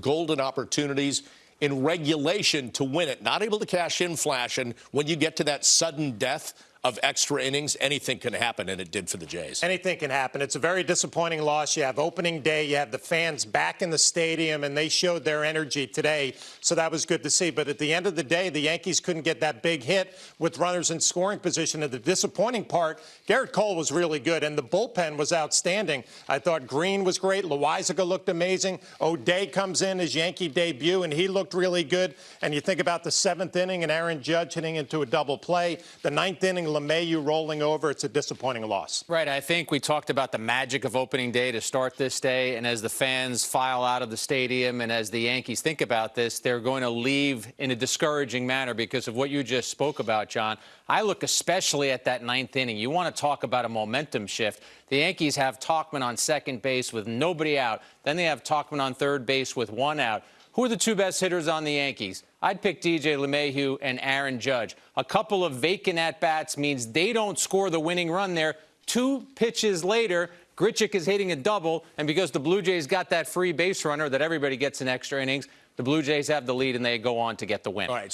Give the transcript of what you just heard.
golden opportunities in regulation to win it. Not able to cash in flash. And when you get to that sudden death of extra innings, anything can happen, and it did for the Jays. Anything can happen. It's a very disappointing loss. You have opening day, you have the fans back in the stadium, and they showed their energy today, so that was good to see. But at the end of the day, the Yankees couldn't get that big hit with runners in scoring position. And the disappointing part, Gerrit Cole was really good, and the bullpen was outstanding. I thought Green was great. Loaisiga looked amazing. O'Day comes in his Yankee debut, and he looked really good. And you think about the seventh inning and Aaron Judge hitting into a double play. The ninth inning, LeMahieu rolling over. It's a disappointing loss. Right. I think we talked about the magic of opening day to start this day. And as the fans file out of the stadium and as the Yankees think about this, they're going to leave in a discouraging manner because of what you just spoke about, John. I look especially at that ninth inning. You want to talk about a momentum shift. The Yankees have Tauchman on second base with nobody out. Then they have Tauchman on third base with one out. Who are the two best hitters on the Yankees? I'd pick DJ LeMahieu and Aaron Judge. A couple of vacant at-bats means they don't score the winning run there. Two pitches later, Grichuk is hitting a double, and because the Blue Jays got that free base runner that everybody gets in extra innings, the Blue Jays have the lead and they go on to get the win. All right.